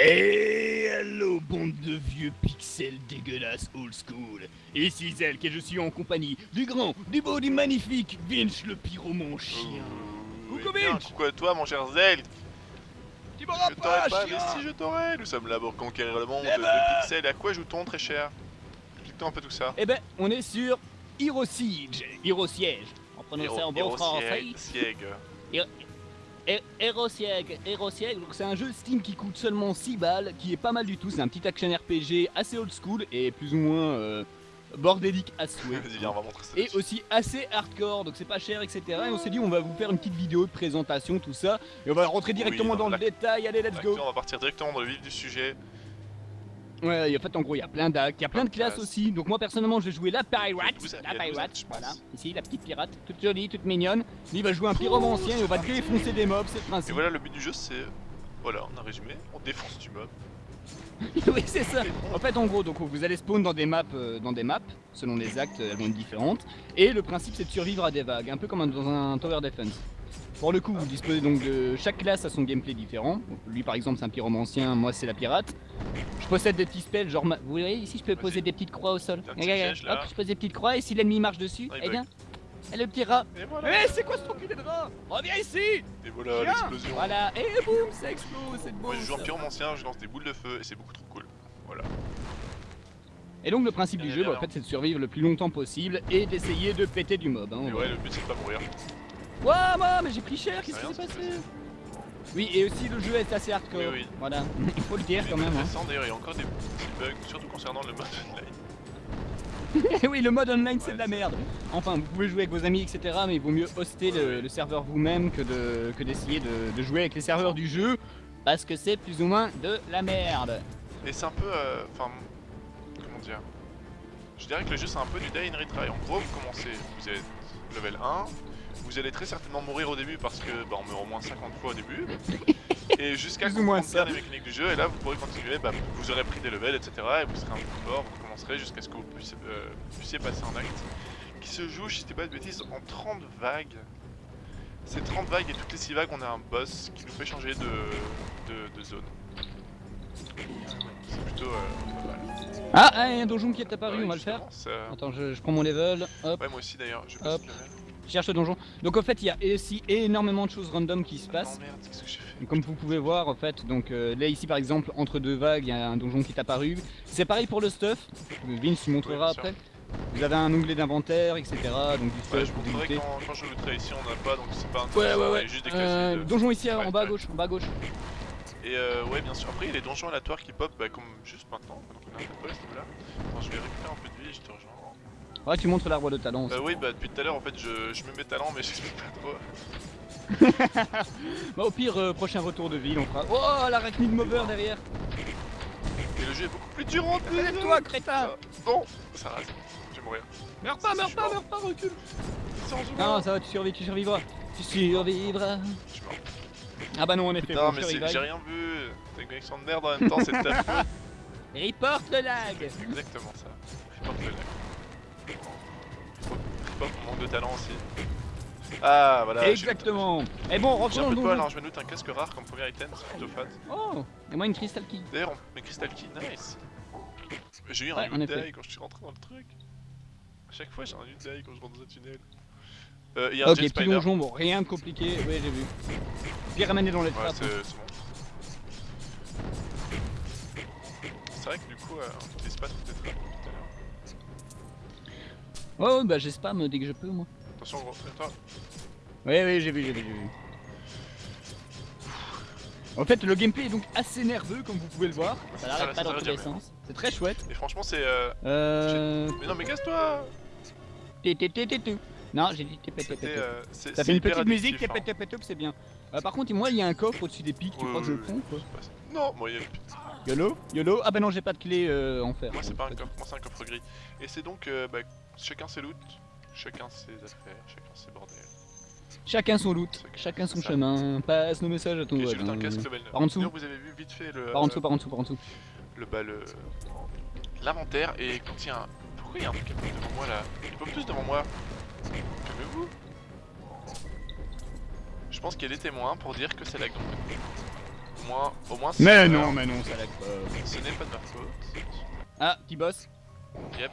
Et hello bande de vieux pixels dégueulasses old school. Ici Zelk et je suis en compagnie du grand, du beau, du magnifique Vinch le pyromon chien. Coucou bien, Vinch Coucou à toi mon cher Zelk. Tu m'auras Je t'aurais pas, pas, chien. mais si je t'aurais Nous sommes là pour conquérir le monde Eh de ben. pixels. À quoi joue-t-on très cher? Explique-toi un peu tout ça. Eh ben, on est sur Hero Siege, Hero Siege. En prononçant en bon français. Siege, Hero Siege, donc c'est un jeu Steam qui coûte seulement 6 balles, qui est pas mal du tout, c'est un petit action RPG assez old school et plus ou moins euh, bordélique à souhait. Viens, on va et aussi assez hardcore, donc c'est pas cher, etc. Et on s'est dit on va vous faire une petite vidéo de présentation, tout ça, et on va rentrer directement dans dans le détail, allez let's go on va partir directement dans le vif du sujet. Ouais, en fait en gros il y a plein d'actes, il y a plein de classes aussi, donc moi personnellement je vais jouer la pirate, la pirate, voilà, ici la petite pirate, toute jolie, toute mignonne, lui il va jouer un pyromancien et on va défoncer des mobs, c'est le Et principe. voilà, le but du jeu c'est. Voilà, on a résumé, on défonce du mob. oui c'est ça En fait en gros donc vous allez spawn dans des maps euh, dans des maps selon les actes elles vont être différentes et le principe c'est de survivre à des vagues un peu comme dans un tower defense. Pour le coup vous disposez donc de chaque classe a son gameplay différent. Donc, lui par exemple c'est un pyromancien, moi c'est la pirate. Je possède des petits spells genre ma- vous voyez ici je peux poser des petites croix au sol. Regarde, piège. Hop je pose des petites croix et si l'ennemi marche dessus, Ah, eh bien et le petit rat. Voilà Eh c'est quoi ce enculé de rat Reviens ici Et voilà l'explosion Voilà et boum ça explose c'est beau Moi je joue en pyromancien, je lance des boules de feu et c'est beaucoup trop cool. Voilà. Et donc le principe du jeu, bah, en fait, c'est de survivre le plus longtemps possible et d'essayer de péter du mob. Hein, Et ouais, le but c'est de pas mourir. Ouah, moi, mais j'ai pris cher, qu'est-ce qui s'est passé? Oui, et aussi le jeu est assez hardcore. Oui, oui. Voilà, il faut le dire quand même. hein. D'ailleurs, il y a encore des petits bugs, surtout concernant le mode online. oui, le mode online, c'est Ouais, de la merde. Enfin, vous pouvez jouer avec vos amis, etc. Mais il vaut mieux hoster le, Ouais. le serveur vous-même que de que d'essayer de, de jouer avec les serveurs du jeu. Parce que c'est plus ou moins de la merde. Et c'est un peu. euh, Enfin. comment dire? Je dirais que le jeu c'est un peu du die and retry. En gros, vous commencez, vous êtes level 1. Vous allez très certainement mourir au début parce que bah, on meurt au moins 50 fois au début. Et jusqu'à moins comprendre bien ça. les mécaniques du jeu, et là vous pourrez continuer, bah, vous aurez pris des levels, etc. Et vous serez un peu plus fort, vous commencerez jusqu'à ce que vous puissiez, euh, puissiez passer un acte qui se joue, si je dis pas de bêtises, en 30 vagues. C'est 30 vagues et toutes les 6 vagues on a un boss qui nous fait changer de, de, de zone. C'est plutôt euh. Ah, ah, il y a un donjon qui est apparu, Ouais, on va le faire. ça- Attends, je, je prends mon level. Hop. Ouais, moi aussi d'ailleurs, je Hop. passe le level. Je cherche le donjon. Donc en fait, il y a aussi énormément de choses random qui se passent. Non, merde, qu'est-ce que j'ai fait Comme vous pouvez voir, en fait, donc euh, là ici par exemple, entre deux vagues, il y a un donjon qui est apparu. C'est pareil pour le stuff. Vince tu montrera sûr. après. Vous avez un onglet d'inventaire, etc. Donc du stuff Ouais, je pour montrerai quand, quand je looterai ici, on n'a pas donc c'est pas Ouais, intéressant, ouais, ouais. a juste des Euh, de- donjon ici Ouais, en bas à ouais. gauche, en bas à gauche. Et euh, ouais, bien sûr. Après, il y a les donjons aléatoires qui pop bah, comme juste maintenant. Un peu ce. Attends, je vais récupérer un peu de vie et je te rejoins. Ouais, tu montres l'arbre de talent aussi. Bah oui, bah depuis tout à l'heure, en fait, je, je me mets talent, mais j'explique pas trop. Bah, au pire, euh, prochain retour de ville, on fera. Oh, l'arachnide mover derrière Et le jeu est beaucoup plus dur en plus. Crétin Ah, Non, ça rase. Je vais mourir. Meurs pas, meurs pas, meurs pas, recule Sans Non, ça va, tu survis, tu survivras. Tu survivras. Je suis mort. Ah bah non, en effet, Putain, mais j'ai rien vu. T'as une connexion de merde en même temps, c'est de ta faute. Report le lag C'est exactement ça. Report le lag. Report mon manque de talent aussi. Ah voilà. j'ai- Exactement Et bon, J'ai rentrons un peu de poil, hein, je me note un casque rare comme premier item, c'est plutôt fat. Oh Et moi une crystal key. D'ailleurs, mes crystal key, nice. J'ai eu un Ouais, quand je suis rentré dans le truc. À chaque fois, j'ai un die quand je rentre dans un tunnel. Euh, y a un Ok, petit donjon, bon, rien de compliqué, ouais j'ai vu. Bien ramené dans les Ouais, trappes. c'est c'est bon. Coup, euh, les trappes tout à l'heure. Oh bah j'ai spam dès que je peux moi. Attention, gros, toi. Oui oui j'ai vu, j'ai vu, j'ai vu. En fait le gameplay est donc assez nerveux comme vous pouvez le voir. Ça n'arrête pas dans tous les sens. C'est très chouette. Et franchement, c'est. Euh... Euh... Mais non, mais casse-toi. Non j'ai dit té, té, té, té, C'était. té. euh, Ça fait une petite musique, addictif, té, té, té, té, té, c'est bien. Euh, par contre moi il y a un coffre au-dessus des pics, tu crois que je le prends hein. Non, moi, il y a- YOLO? YOLO? Ah bah non j'ai pas de clé euh, en fer. moi c'est pas un coffre, moi c'est un coffre gris. Et c'est donc, euh, bah, chacun ses loot, chacun ses affaires, chacun ses bordels. Chacun son loot, Chacun- chacun son ça. chemin, passe nos messages à ton voisin. loot un casque level 9. Par en dessous. Vous avez vu vite fait le. Par en dessous, par en dessous, par en dessous. le bah, le l'inventaire et il un pourquoi il y a un truc qui devant moi là? Ils pop tous devant moi calmez-vous je pense qu'il y a des témoins pour dire que c'est lag donc Au moins, au moins c'est Mais non, mais non, ça lag pas. Ce n'est pas de ma faute. Ah, petit boss. Yep.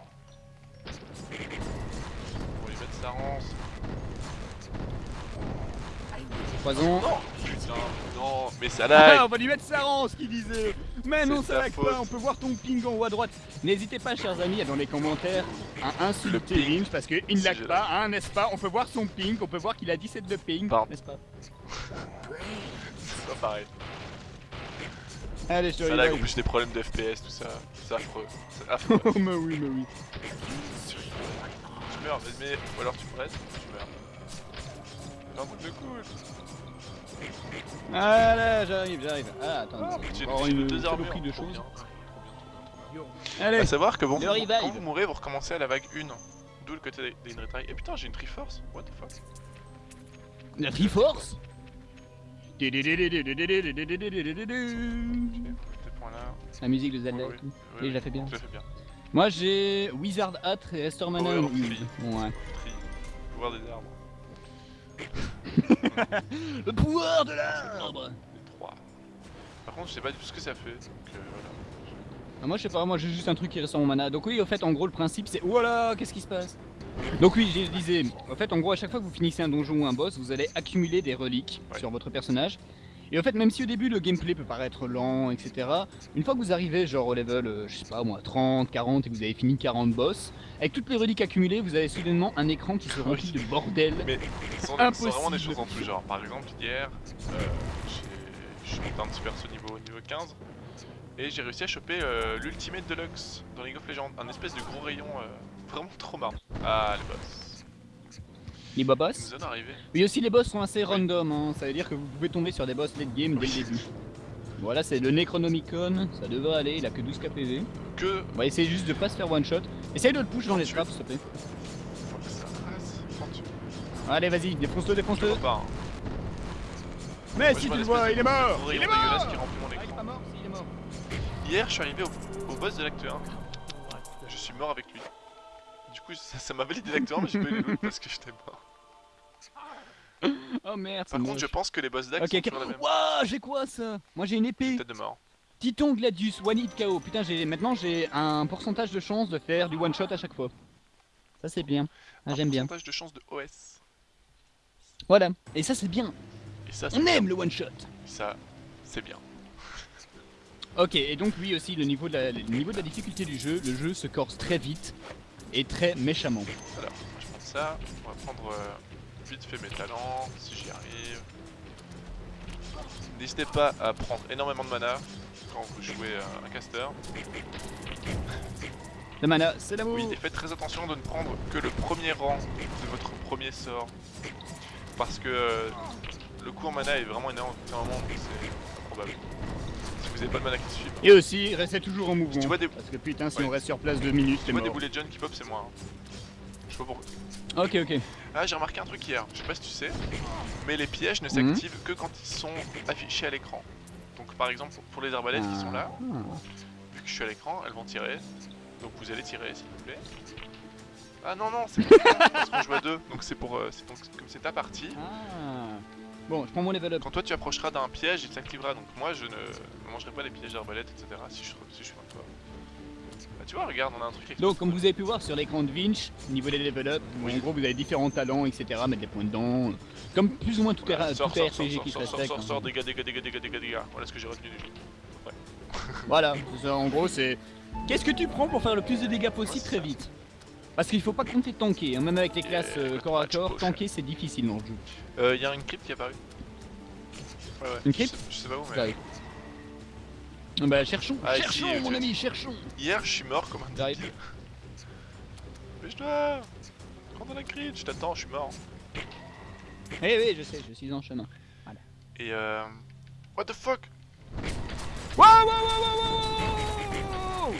On va lui mettre sa rance. Poison. Non Putain, non, mais ça Ah, lag on va lui mettre sa rance qui disait Mais non, ça lag pas, on peut voir ton ping en haut à droite. N'hésitez pas, chers amis, dans les commentaires, à insulter Le ping. Lynch parce qu'il ne lag pas, hein, n'est-ce pas? On peut voir son ping, on peut voir qu'il a 17 de ping, n'est-ce pas? C'est pas pareil. Allez, je te Ça lag en plus des problèmes de FPS, tout ça. C'est affreux. C'est affreux. Oh, mais oui, mais oui. tu meurs, mais, mais- ou alors tu me restes, tu meurs. Un truc de cool. Ah là, j'arrive, j'arrive. Ah, attends. Ah, j'ai j'ai une deux armures. de choses. Allez, À savoir que bon, vous- quand vous mourrez, vous recommencez à la vague 1. D'où le côté des, des. Et putain, j'ai une Triforce. What the fuck? La Triforce? La musique de Zelda et tout. Et je la fais bien. Moi j'ai Wizard Hat et Restore Mana Ouais. Pouvoir des arbres. Le pouvoir de l'arbre. Par contre, je sais pas du tout ce que ça fait. Donc euh, voilà. Ah, Moi je sais pas, moi j'ai juste un truc qui ressort mon mana. Donc oui, au fait, en gros, le principe c'est. Voilà, qu'est-ce qui se passe? Donc oui, je disais, en fait, en gros, à chaque fois que vous finissez un donjon ou un boss, vous allez accumuler des reliques Ouais. sur votre personnage. Et en fait, même si au début le gameplay peut paraître lent, etc., une fois que vous arrivez genre au level, euh, je sais pas moi, 30, 40 et que vous avez fini 40 boss, avec toutes les reliques accumulées, vous avez soudainement un écran qui se remplit de bordel. Mais sont, ce sont vraiment des choses en tout genre. Par exemple, hier, euh, j'ai- je suis monté un petit perso niveau, niveau 15 et j'ai réussi à choper euh, l'Ultimate Deluxe dans League of Legends. Un espèce de gros rayon euh, vraiment trop marrant. Ah, les boss. Les boss. nous en arrivé. Oui, aussi les boss sont assez random, hein. ça veut dire que vous pouvez tomber sur des boss late game dès le début. Voilà, c'est le Necronomicon, ça devrait aller, il a que 12 KPV. Que. On va essayer juste de pas se faire one shot. Essaye de le push dans les traps, s'il te plaît. Allez, vas-y, défonce-le, défonce-le. Hein. Mais si tu le vois il est mort Il est mort dégueulasse qui remplit mon Ah, il est pas mort, si, il est mort. Hier, je suis arrivé au, au boss de l'acte 1. Je suis mort avec lui. Du coup, ça ça m'a validé l'acte 1, mais j'ai pas eu les loot parce que j'étais mort. Oh merde, Par contre, moche. je pense que les boss d'acte Ok, sont. Waouh, j'ai quoi ça? Moi j'ai une épée. Tête de mort. Titon Gladius, one hit KO. Putain, j'ai maintenant j'ai un pourcentage de chance de faire du one shot à chaque fois. Ça c'est bien. Ah, Un J'aime bien. pourcentage de chance de OS. Voilà. Et ça c'est bien. Et ça, c'est On bien. aime le one shot. Ça, c'est bien. Ok, et donc oui aussi le niveau de la, le niveau de la difficulté du jeu, le jeu se corse très vite et très méchamment. Alors, je prends ça. On va prendre euh, vite fait mes talents, si j'y arrive. N'hésitez pas à prendre énormément de mana quand vous jouez euh, un caster. Le mana, c'est l'amour. Oui, et faites très attention de ne prendre que le premier rang de votre premier sort. Parce que euh, le coût en mana est vraiment énorme c'est improbable. Vous pas de mana qui suit. Et aussi, restez toujours en mouvement. tu vois des- Parce que putain, si Ouais. on reste sur place deux minutes, Tu c'est vois des de jeunes qui pop, c'est moi. hein. Je sais pas pourquoi. Ok, ok. Ah, j'ai remarqué un truc hier, je sais pas si tu sais, mais les pièges ne s'activent que quand ils sont affichés à l'écran. Donc par exemple, pour les arbalètes qui sont là, Ah. vu que je suis à l'écran, elles vont tirer. Donc vous allez tirer s'il vous plaît. Ah non non, c'est pour parce qu'on joue à deux, donc c'est pour euh, donc comme c'est ta partie. Ah. Bon, je prends mon level up. Quand toi tu approcheras d'un piège, il s'activera. Donc moi je ne mangerai pas les pièges d'arbalète, etc. Si je, si je suis de toi. Bah tu vois, regarde, on a un truc. Donc, comme vous avez pu voir sur l'écran de Vinch, au niveau des level up, en gros vous avez différents talents, etc. Mettre des points dedans. Comme plus ou moins tout, Voilà, tout sors, RPG qui se sors, hein. sors, dégâts, dégâts, dégâts, dégâts, dégâts, dégâts. Voilà ce que j'ai retenu du jeu. Voilà, c'est ça, en gros c'est. Qu'est-ce que tu prends pour faire le plus de dégâts possible Ouais, très vite? Parce qu'il faut pas compter tanker, hein, même avec les classes euh, corps à corps, tanker c'est difficile dans le jeu. Euh, y a une crypte qui est apparue. Ouais, ouais. Une crypte Je sais pas où, mais. Ah Bah cherchons, Ah, cherchons ici, mon ami, cherchons Hier, je suis mort comme un débile. Dois. Prends dans la crypte, je t'attends, je suis mort. Eh oui, je sais, je suis en chemin. Et euh. What the fuck Wow, wow, wow, wow, wow, wow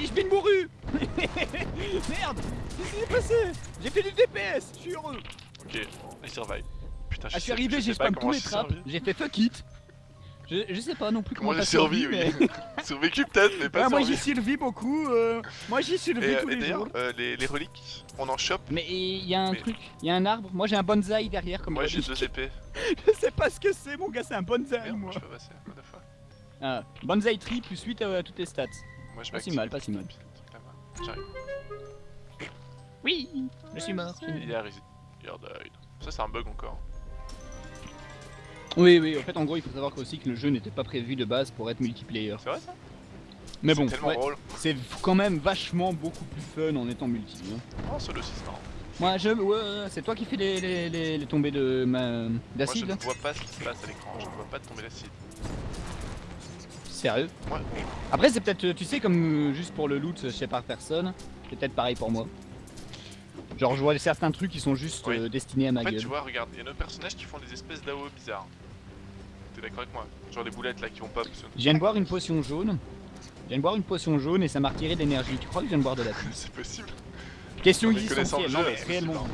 Ich bin mouru Merde Qu'est-ce qui s'est passé? J'ai fait du DPS, je suis heureux Ok, I survive. Putain, Ah, je suis sais- arrivé, j'ai spam tous les j'ai trappes, j'ai fait fuck it Je, je sais pas non plus Comment comment, j'ai survécu, oui. mais... Survécu peut-être, mais pas Ouais, moi j'y survécu. survis beaucoup, euh, moi j'y survis Et, euh, tous et les jours. euh, les, les reliques, on en chope. Mais il y a un Mais- truc, il y a un arbre, moi j'ai un bonsaï derrière comme Moi j'ai deux épées. Je sais pas ce que c'est mon gars, c'est un bonsaï Merde, moi. je peux passer, what the fuck. Ah, bonsaï tree plus 8 à toutes tes stats. Moi je Pas si mal, pas si mal. J'arrive. Oui, je suis mort. Il est. Ça c'est un bug encore. Oui, oui, en fait en gros il faut savoir aussi que le jeu n'était pas prévu de base pour être multiplayer. C'est vrai ça? Mais bon, C'est quand même vachement beaucoup plus fun en étant multi. hein. Oh, solo 6 non. Moi je... Ouais, c'est toi qui fais les, les, les, les tombées de ma... Moi je d'acide ne vois pas ce qui se passe à l'écran, je ne vois pas de tomber l'acide. Sérieux? Ouais, Après c'est peut-être, tu sais, comme euh, juste pour le loot chez par personne, c'est peut-être pareil pour moi. Genre je vois certains trucs qui sont juste Oui. euh, destinés à ma En fait, gueule. tu vois, regarde, il y a nos personnages qui font des espèces d'AO bizarres. T'es d'accord avec moi? Genre des boulettes là qui vont pop. Je viens de boire une potion jaune. Je viens de boire une potion jaune et ça m'a retiré de l'énergie. Tu crois que je viens de boire de la pluie C'est possible. Question existentielle, non mais c'est réellement.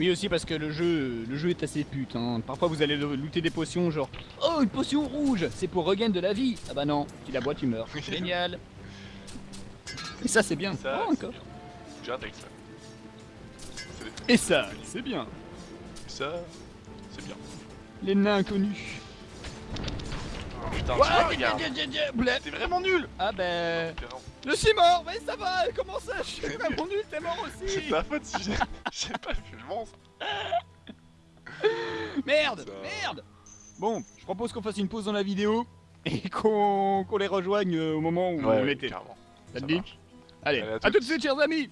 Oui aussi parce que le jeu, le jeu est assez pute. Hein. Parfois vous allez looter des potions genre Oh une potion rouge, c'est pour regain de la vie. Ah bah non, tu la bois tu meurs. Génial. Et ça c'est bien. Ça, Oh, encore. bien. Ça. Et ça, c'est bien. Ça, c'est bien. Les nains inconnus. Putain, tu Ouais, vois, regarde. blé. T'es vraiment nul Ah ben, je suis mort. Mais ça va. Comment ça Je suis vraiment nul. T'es mort C'est aussi. ta faute si j'ai pas vu le monstre. Merde, Ça- merde. Bon, je propose qu'on fasse une pause dans la vidéo et qu'on les rejoigne euh, au moment où on était. Ça te dit. Allez, Allez, à à tout de suite, chers amis